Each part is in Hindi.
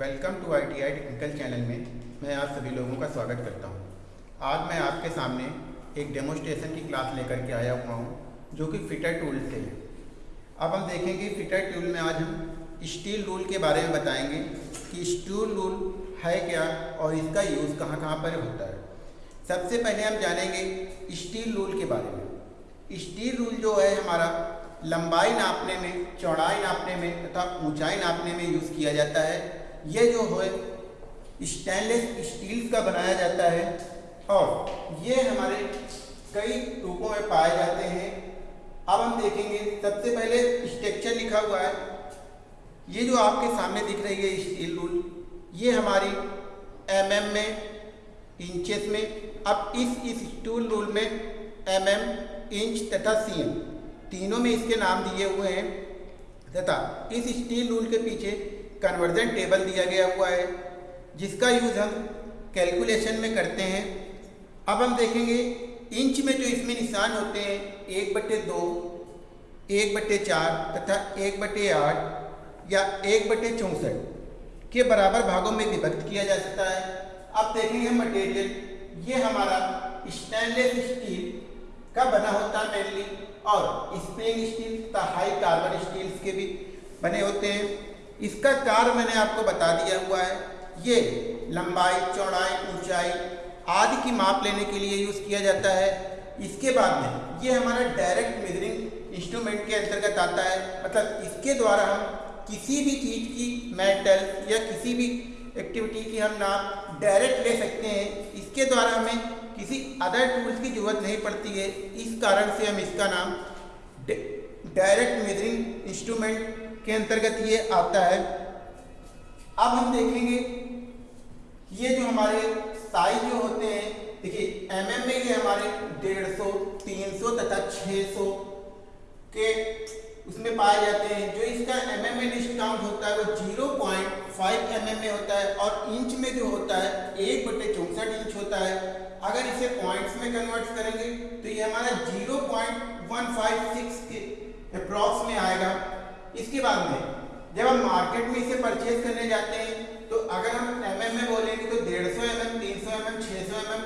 Welcome to I T I technical channel में मैं आप सभी लोगों का स्वागत करता हूँ। आज मैं आपके सामने एक डेमोस्ट्रेशन की क्लास लेकर के आया हुआ हूँ, जो कि फिटर टूल से है। अब हम देखेंगे फिटर टूल में आज हम स्टील रूल के बारे में बताएँगे कि स्टील रूल है क्या और इसका यूज़ कहाँ कहाँ पर होता है। सबसे पहले हम जानेंगे स्टील रूल के बारे में। स्टील रूल जो है हमारा लंबाई नापने में चौड़ाई नापने में तथा ऊंचाई नापने में यूज़ किया जाता है। ये जो है स्टेनलेस स्टील का बनाया जाता है और ये हमारे कई रूपों में पाए जाते हैं। अब हम देखेंगे सबसे पहले स्ट्रक्चर लिखा हुआ है। ये जो आपके सामने दिख रही है स्टील रूल ये हमारी एम mm में इंचेस में अब इस इस स्टूल रूल में एम mm, इंच तथा सी तीनों में इसके नाम दिए हुए हैं। तथा इस स्टील रूल के पीछे कन्वर्जन टेबल दिया गया हुआ है, जिसका यूज़ हम कैलकुलेशन में करते हैं। अब हम देखेंगे इंच में जो इसमें निशान होते हैं, एक बटे दो, एक बटे चार तथा एक बटे आठ या एक बटे चौंसठ के बराबर भागों में विभक्त किया जा सकता है। अब देखेंगे मटेरियल ये हमारा स्टेनलेस स्टील का बना होता है मेनली और स्प्रिंग स्टील तथा हाई कार्बन स्टील्स के भी बने होते हैं। इसका कार्य मैंने आपको बता दिया हुआ है। ये लंबाई, चौड़ाई, ऊंचाई आदि की माप लेने के लिए यूज़ किया जाता है। इसके बाद में ये हमारा डायरेक्ट मेजरिंग इंस्ट्रूमेंट के अंतर्गत आता है। मतलब इसके द्वारा हम किसी भी चीज़ की मेटल या किसी भी एक्टिविटी की हम नाम डायरेक्ट ले सकते हैं। इसके द्वारा हमें किसी अदर टूल्स की ज़रूरत नहीं पड़ती है। इस कारण से हम इसका नाम डायरेक्ट मेजरिंग इंस्ट्रूमेंट के अंतर्गत ये आता है। अब हम देखेंगे, ये जो हमारे साइज़ जो होते हैं, देखिए एम mm में ये हमारे डेढ़ सौ, तीन सौ तथा छः सौ के उसमें पाए जाते हैं। जो इसका एम mm में डिस्काउंट होता है, वो ज़ीरो पॉइंट फाइव एम में होता है और इंच में जो होता है, एक बटे चौंसठ इंच होता है। अगर इसे पॉइंट्स में कन्वर्ट करेंगे तो ये हमारा zero point one five six के अप्रॉक्स में आएगा। इसके बाद में, जब हम मार्केट में इसे परचेज करने जाते हैं तो अगर हम एम एम में बोलेंगे तो डेढ़ सौ एम एम तीन सौ एम एम छः सौ एम एम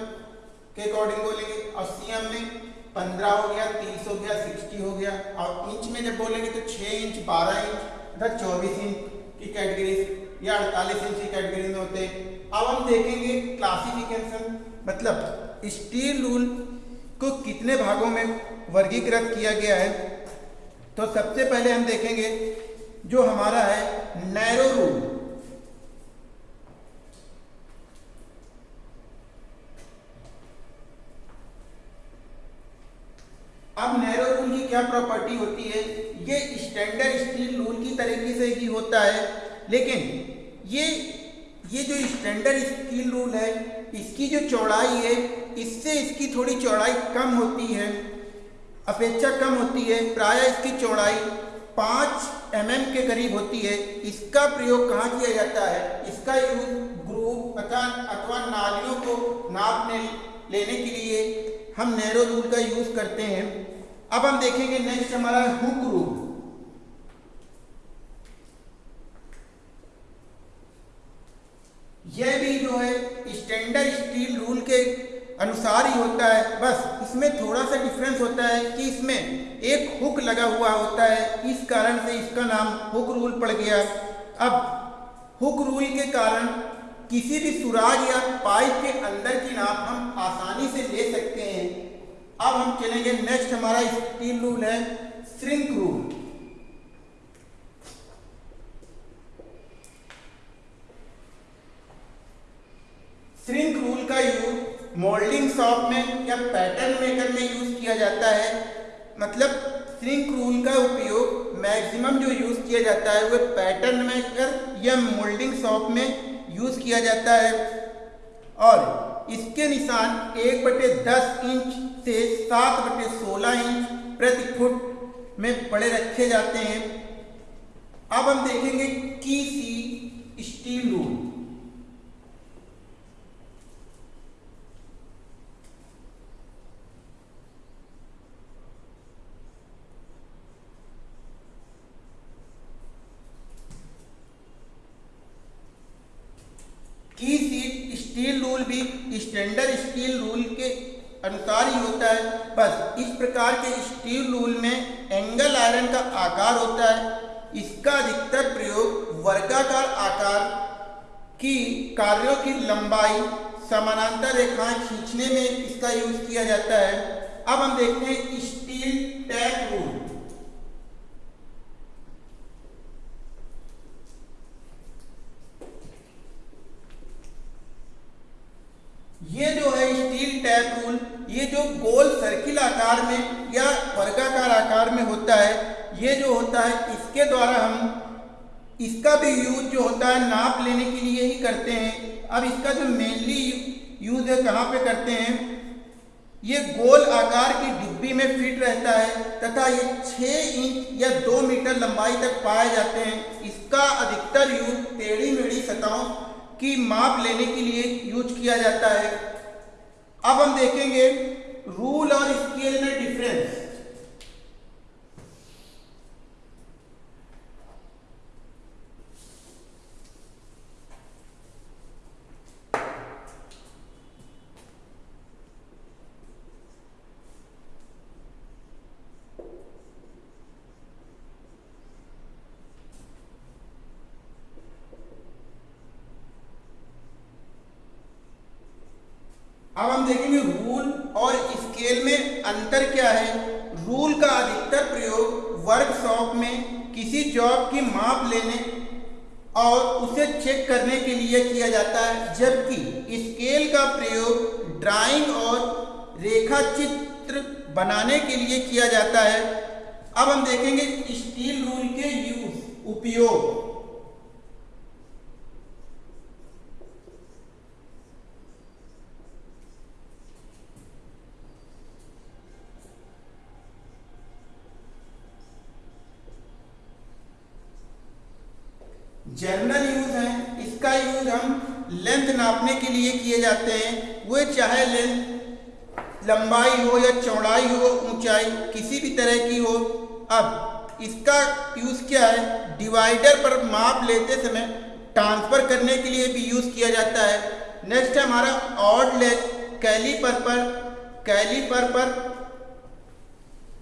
के अकॉर्डिंग बोलेंगे, और सी एम में पंद्रह हो गया तीस हो गया सिक्सटी हो गया, और इंच में जब बोलेंगे तो छः इंच बारह इंच तथा चौबीस इंच की कैटेगरी या अड़तालीस इंच की कैटेगरी में होते हैं। अब हम देखेंगे क्लासिफिकेशन मतलब स्टील रूल को कितने भागों में वर्गीकृत किया गया है। तो सबसे पहले हम देखेंगे जो हमारा है नैरो रूल अब नैरो रूल की क्या प्रॉपर्टी होती है? ये स्टैंडर्ड स्टील रूल की तरीके से ही होता है, लेकिन ये ये जो स्टैंडर्ड स्टील रूल है, इसकी जो चौड़ाई है, इससे इसकी थोड़ी चौड़ाई कम होती है। अपेक्षा कम होती है, प्राय इसकी चौड़ाई पाँच एम mm के करीब होती है। इसका प्रयोग कहाँ किया जाता है? इसका यूज़ ग्रुप अथवा अथवा नालियों को नापने लेने के लिए हम नैरो रूल का यूज़ करते हैं। अब हम देखेंगे नेक्स्ट हमारा हुक रूल यह भी जो है स्टैंडर्ड अनुसार ही होता है। बस इसमें थोड़ा सा डिफरेंस होता है कि इसमें एक हुक लगा हुआ होता है। इस कारण से इसका नाम हुक रूल पड़ गया। अब हुक रूल के कारण किसी भी सुराग या पाइप के अंदर की नाप हम आसानी से ले सकते हैं। अब हम चलेंगे नेक्स्ट हमारा स्टील रूल है श्रिंक रूल श्रिंक रूल का यूज़ मोल्डिंग शॉप में या पैटर्न मेकर में यूज़ किया जाता है। मतलब श्रिंक रूल का उपयोग मैक्सिमम जो यूज़ किया जाता है वह पैटर्न मेकर या मोल्डिंग शॉप में यूज़ किया जाता है। और इसके निशान एक बटे दस इंच से सात बटे सोलह इंच प्रति फुट में बड़े रखे जाते हैं। अब हम देखेंगे की सी स्टील रूल की सीट स्टील रूल भी स्टैंडर्ड स्टील रूल के अनुसार ही होता है। बस इस प्रकार के स्टील रूल में एंगल आयरन का आकार होता है। इसका अधिकतर प्रयोग वर्गाकार आकार की कार्यों की लंबाई, समानांतर रेखाएँ खींचने में इसका यूज़ किया जाता है। अब हम देखते हैं स्टील टैप रूल ये जो है स्टील टैप रूल ये जो गोल सर्किल आकार में या वर्गाकार आकार में होता है ये जो होता है, इसके द्वारा हम इसका भी यूज़ जो होता है, नाप लेने के लिए ही करते हैं। अब इसका जो मेनली यूज़ है, कहाँ पे करते हैं? ये गोल आकार की डिब्बी में फिट रहता है, तथा ये छः इंच या दो मीटर लंबाई तक पाए जाते हैं। इसका अधिकतर यूज़ टेढ़ी मेढ़ी सतहों की माप लेने के लिए यूज़ किया जाता है। अब हम देखेंगे रूल और स्केल में डिफरेंस अब हम देखेंगे रूल और स्केल में अंतर क्या है। रूल का अधिकतर प्रयोग वर्कशॉप में किसी जॉब की माप लेने और उसे चेक करने के लिए किया जाता है, जबकि स्केल का प्रयोग ड्राइंग और रेखा चित्र बनाने के लिए किया जाता है। अब हम देखेंगे स्टील रूल के यूज़ उपयोग। जनरल यूज़ है, इसका यूज़ हम लेंथ नापने के लिए किए जाते हैं। वो चाहे लेंथ लंबाई हो या चौड़ाई हो, ऊंचाई किसी भी तरह की हो, अब इसका यूज़ क्या है? डिवाइडर पर माप लेते समय ट्रांसफ़र करने के लिए भी यूज़ किया जाता है। नेक्स्ट हमारा ऑड लेंथ कैलीपर पर कैलीपर पर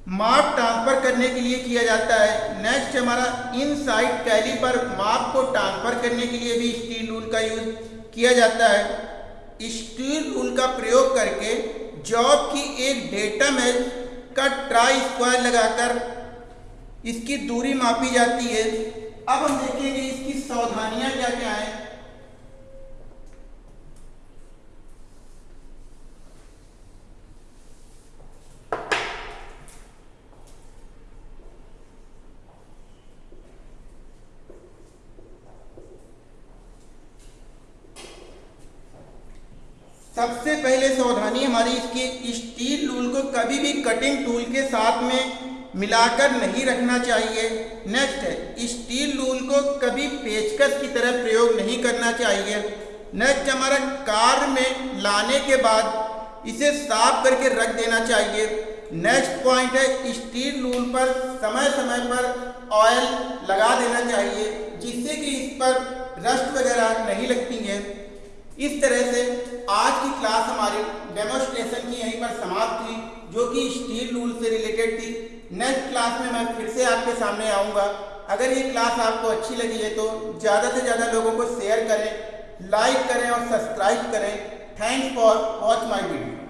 माप ट्रांसफ़र करने के लिए किया जाता है। नेक्स्ट हमारा इन साइड कैली पर माप को ट्रांसफ़र करने के लिए भी स्टील रूल का यूज़ किया जाता है। स्टील रूल का प्रयोग करके जॉब की एक डेटा मैच का ट्राई स्क्वायर लगाकर इसकी दूरी मापी जाती है। अब हम देखेंगे इसकी सावधानियाँ क्या क्या हैं। सबसे पहले सावधानी हमारी इसकी स्टील रूल को कभी भी कटिंग टूल के साथ में मिलाकर नहीं रखना चाहिए। नेक्स्ट है स्टील रूल को कभी पेचकस की तरह प्रयोग नहीं करना चाहिए। नेक्स्ट हमारा कार में लाने के बाद इसे साफ़ करके रख देना चाहिए। नेक्स्ट पॉइंट है स्टील रूल पर समय समय पर ऑयल लगा देना चाहिए, जिससे कि इस पर रस्ट वगैरह नहीं लगती है। इस तरह से आज की क्लास हमारी डेमोस्ट्रेशन की यहीं पर समाप्त हुई, जो कि स्टील रूल से रिलेटेड थी। नेक्स्ट क्लास में मैं फिर से आपके सामने आऊँगा। अगर ये क्लास आपको अच्छी लगी है तो ज़्यादा से ज़्यादा लोगों को शेयर करें लाइक करें और सब्सक्राइब करें। Thanks for watch my video